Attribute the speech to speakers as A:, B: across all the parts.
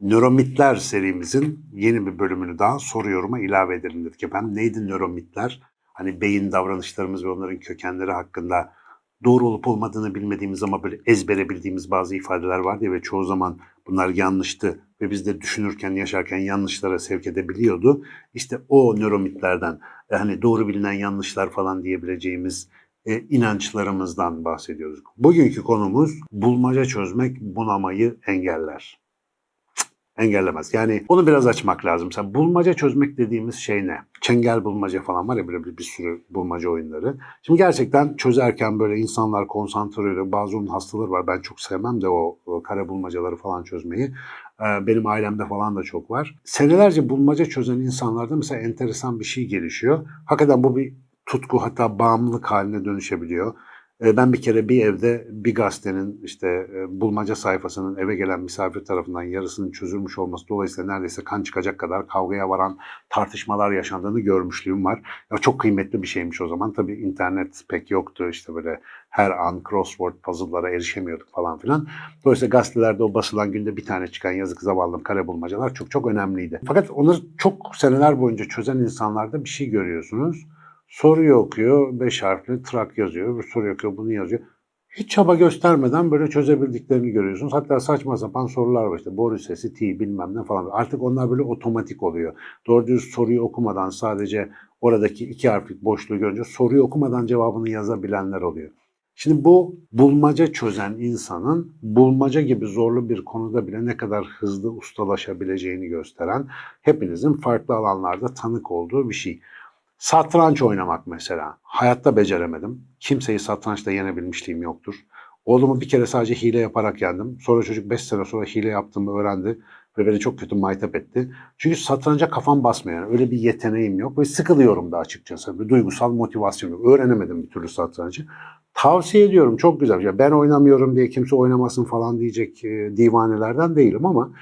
A: Nöromitler serimizin yeni bir bölümünü daha soru yoruma ilave edelim dedik efendim. Neydi nöromitler? Hani beyin davranışlarımız ve onların kökenleri hakkında doğru olup olmadığını bilmediğimiz ama böyle ezbere bildiğimiz bazı ifadeler vardı ya ve çoğu zaman bunlar yanlıştı ve biz de düşünürken, yaşarken yanlışlara sevk edebiliyordu. İşte o nöromitlerden, e, hani doğru bilinen yanlışlar falan diyebileceğimiz e, inançlarımızdan bahsediyoruz. Bugünkü konumuz bulmaca çözmek bunamayı engeller engellemez. Yani onu biraz açmak lazım. Mesela bulmaca çözmek dediğimiz şey ne? Çengel bulmaca falan var ya böyle bir, bir sürü bulmaca oyunları. Şimdi gerçekten çözerken böyle insanlar konsantre oluyor. Bazı onun hastaları var. Ben çok sevmem de o, o kare bulmacaları falan çözmeyi. Ee, benim ailemde falan da çok var. Senelerce bulmaca çözen insanlarda mesela enteresan bir şey gelişiyor. Hakikaten bu bir tutku hatta bağımlılık haline dönüşebiliyor. E, ben bir kere bir evde bir gazetenin işte e, bulmaca sayfasının eve gelen misafir tarafından yarısının çözülmüş olması dolayısıyla neredeyse kan çıkacak kadar kavgaya varan tartışmalar yaşandığını görmüşlüğüm var. Ya çok kıymetli bir şeymiş o zaman. Tabii internet pek yoktu işte böyle her an crossword puzzle'lara erişemiyorduk falan filan. Dolayısıyla gazetelerde o basılan günde bir tane çıkan yazık zavallım kare bulmacalar çok çok önemliydi. Fakat onları çok seneler boyunca çözen insanlarda bir şey görüyorsunuz Soruyu okuyor, beş harfli trak yazıyor, bir soru okuyor, bunu yazıyor. Hiç çaba göstermeden böyle çözebildiklerini görüyorsunuz. Hatta saçma sapan sorular var işte. Boru sesi, T bilmem ne falan. Artık onlar böyle otomatik oluyor. Doğru düz soruyu okumadan sadece oradaki iki harflik boşluğu görünce soruyu okumadan cevabını yazabilenler oluyor. Şimdi bu bulmaca çözen insanın bulmaca gibi zorlu bir konuda bile ne kadar hızlı ustalaşabileceğini gösteren hepinizin farklı alanlarda tanık olduğu bir şey. Satranç oynamak mesela. Hayatta beceremedim. Kimseyi satrançta yenebilmişliğim yoktur. Oğlumu bir kere sadece hile yaparak yendim. Sonra çocuk 5 sene sonra hile yaptığımı öğrendi ve beni çok kötü maytap etti. Çünkü satranca kafam basmıyor. Yani öyle bir yeteneğim yok ve sıkılıyorum da açıkçası. Bir duygusal motivasyon yok. Öğrenemedim bir türlü satrancı. Tavsiye ediyorum çok güzel. Ya ben oynamıyorum diye kimse oynamasın falan diyecek e, divanelerden değilim ama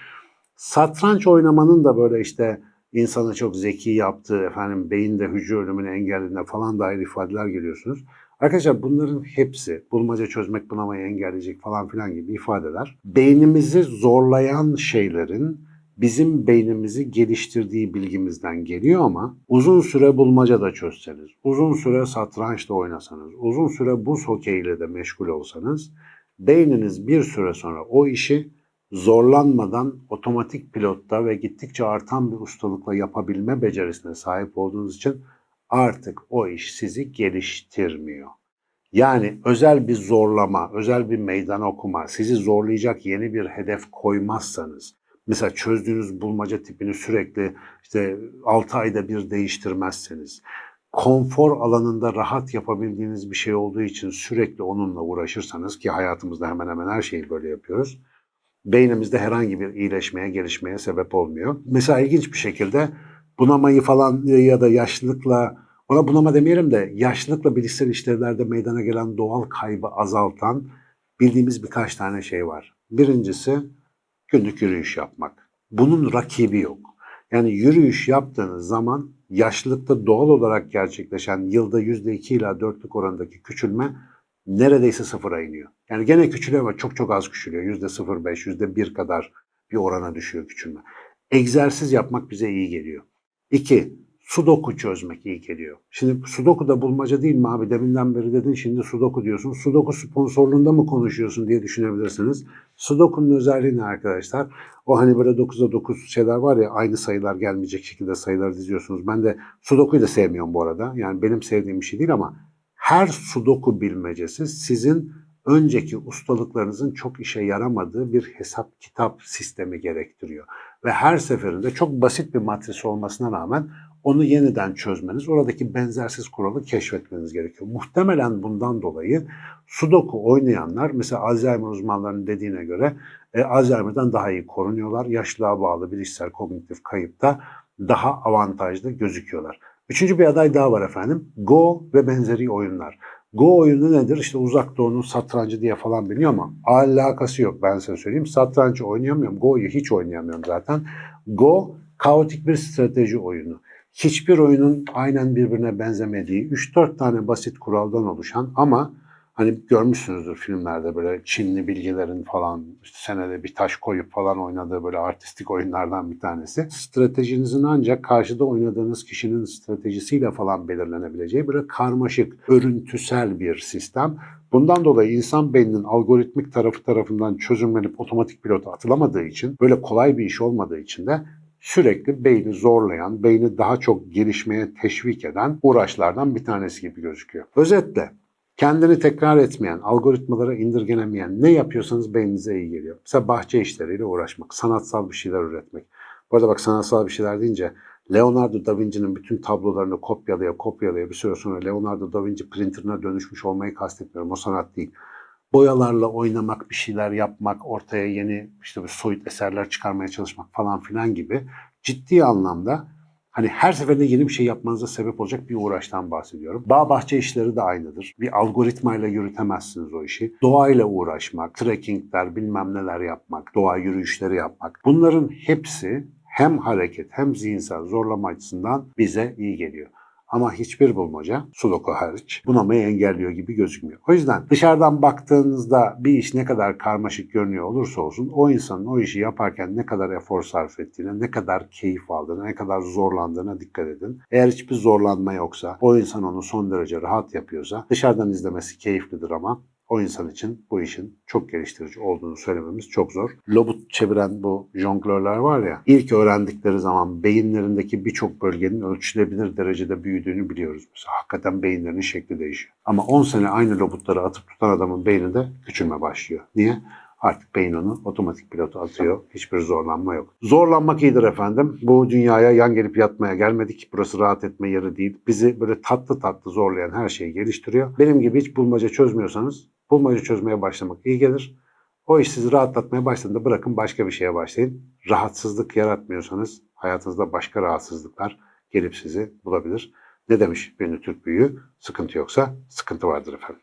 A: satranç oynamanın da böyle işte insanı çok zeki yaptığı, efendim beyinde hücre ölümünü engellediğine falan dair ifadeler geliyorsunuz. Arkadaşlar bunların hepsi bulmaca çözmek bunamayı engelleyecek falan filan gibi ifadeler. Beynimizi zorlayan şeylerin bizim beynimizi geliştirdiği bilgimizden geliyor ama uzun süre bulmaca da çözseniz, uzun süre satrançta oynasanız, uzun süre buz hokeyiyle de meşgul olsanız beyniniz bir süre sonra o işi zorlanmadan otomatik pilotta ve gittikçe artan bir ustalıkla yapabilme becerisine sahip olduğunuz için artık o iş sizi geliştirmiyor. Yani özel bir zorlama, özel bir meydan okuma, sizi zorlayacak yeni bir hedef koymazsanız, mesela çözdüğünüz bulmaca tipini sürekli işte 6 ayda bir değiştirmezseniz, konfor alanında rahat yapabildiğiniz bir şey olduğu için sürekli onunla uğraşırsanız ki hayatımızda hemen hemen her şeyi böyle yapıyoruz beynimizde herhangi bir iyileşmeye, gelişmeye sebep olmuyor. Mesela ilginç bir şekilde bunamayı falan ya da yaşlılıkla, ona bunama demeyelim de yaşlılıkla bilişsel işlevlerde meydana gelen doğal kaybı azaltan bildiğimiz birkaç tane şey var. Birincisi günlük yürüyüş yapmak. Bunun rakibi yok. Yani yürüyüş yaptığınız zaman yaşlılıkta doğal olarak gerçekleşen yılda %2 ila 4'lük orandaki küçülme neredeyse sıfıra iniyor. Yani gene küçülüyor ama çok çok az küçülüyor. Yüzde 0,5, yüzde 1 kadar bir orana düşüyor küçülme. Egzersiz yapmak bize iyi geliyor. İki, sudoku çözmek iyi geliyor. Şimdi sudoku da bulmaca değil mi abi? Deminden beri dedin şimdi sudoku diyorsun. Sudoku sponsorluğunda mı konuşuyorsun diye düşünebilirsiniz. Sudoku'nun özelliği ne arkadaşlar? O hani böyle 9'a 9 şeyler var ya aynı sayılar gelmeyecek şekilde sayılar diziyorsunuz. Ben de sudoku'yu da sevmiyorum bu arada. Yani benim sevdiğim bir şey değil ama her sudoku bilmecesi sizin önceki ustalıklarınızın çok işe yaramadığı bir hesap kitap sistemi gerektiriyor. Ve her seferinde çok basit bir matris olmasına rağmen onu yeniden çözmeniz, oradaki benzersiz kuralı keşfetmeniz gerekiyor. Muhtemelen bundan dolayı Sudoku oynayanlar, mesela Alzheimer uzmanlarının dediğine göre e, Alzheimer'dan daha iyi korunuyorlar. Yaşlılığa bağlı bilişsel kognitif kayıpta daha avantajlı gözüküyorlar. Üçüncü bir aday daha var efendim. Go ve benzeri oyunlar. Go oyunu nedir? İşte uzak doğunun satrancı diye falan biliyor ama alakası yok ben size söyleyeyim. Satrancı oynayamıyorum. Go'yu hiç oynayamıyorum zaten. Go kaotik bir strateji oyunu. Hiçbir oyunun aynen birbirine benzemediği 3-4 tane basit kuraldan oluşan ama hani görmüşsünüzdür filmlerde böyle Çinli bilgilerin falan senede bir taş koyup falan oynadığı böyle artistik oyunlardan bir tanesi. Stratejinizin ancak karşıda oynadığınız kişinin stratejisiyle falan belirlenebileceği böyle karmaşık, örüntüsel bir sistem. Bundan dolayı insan beyninin algoritmik tarafı tarafından çözümlenip otomatik pilota atılamadığı için, böyle kolay bir iş olmadığı için de sürekli beyni zorlayan, beyni daha çok gelişmeye teşvik eden uğraşlardan bir tanesi gibi gözüküyor. Özetle kendini tekrar etmeyen, algoritmalara indirgenemeyen ne yapıyorsanız beyninize iyi geliyor. Mesela bahçe işleriyle uğraşmak, sanatsal bir şeyler üretmek. Bu arada bak sanatsal bir şeyler deyince Leonardo da Vinci'nin bütün tablolarını kopyalaya kopyalaya bir süre sonra Leonardo da Vinci printerına dönüşmüş olmayı kastetmiyorum. O sanat değil. Boyalarla oynamak, bir şeyler yapmak, ortaya yeni işte bir soyut eserler çıkarmaya çalışmak falan filan gibi ciddi anlamda hani her seferinde yeni bir şey yapmanıza sebep olacak bir uğraştan bahsediyorum. Bağ bahçe işleri de aynıdır. Bir algoritmayla yürütemezsiniz o işi. Doğayla uğraşmak, trekkingler, bilmem neler yapmak, doğa yürüyüşleri yapmak. Bunların hepsi hem hareket hem zihinsel zorlama açısından bize iyi geliyor. Ama hiçbir bulmaca, sudoku hariç, bunamayı engelliyor gibi gözükmüyor. O yüzden dışarıdan baktığınızda bir iş ne kadar karmaşık görünüyor olursa olsun o insanın o işi yaparken ne kadar efor sarf ettiğine, ne kadar keyif aldığına, ne kadar zorlandığına dikkat edin. Eğer hiçbir zorlanma yoksa, o insan onu son derece rahat yapıyorsa dışarıdan izlemesi keyiflidir ama o insan için bu işin çok geliştirici olduğunu söylememiz çok zor. Lobut çeviren bu jonglörler var ya, ilk öğrendikleri zaman beyinlerindeki birçok bölgenin ölçülebilir derecede büyüdüğünü biliyoruz. Mesela hakikaten beyinlerinin şekli değişiyor. Ama 10 sene aynı lobutları atıp tutan adamın beyninde küçülme başlıyor. Niye? Artık beyin onu otomatik pilota atıyor. Hiçbir zorlanma yok. Zorlanmak iyidir efendim. Bu dünyaya yan gelip yatmaya gelmedik. Burası rahat etme yeri değil. Bizi böyle tatlı tatlı zorlayan her şeyi geliştiriyor. Benim gibi hiç bulmaca çözmüyorsanız bulmaca çözmeye başlamak iyi gelir. O iş sizi rahatlatmaya başladığında bırakın başka bir şeye başlayın. Rahatsızlık yaratmıyorsanız hayatınızda başka rahatsızlıklar gelip sizi bulabilir. Ne demiş bir Türk büyüğü? Sıkıntı yoksa sıkıntı vardır efendim.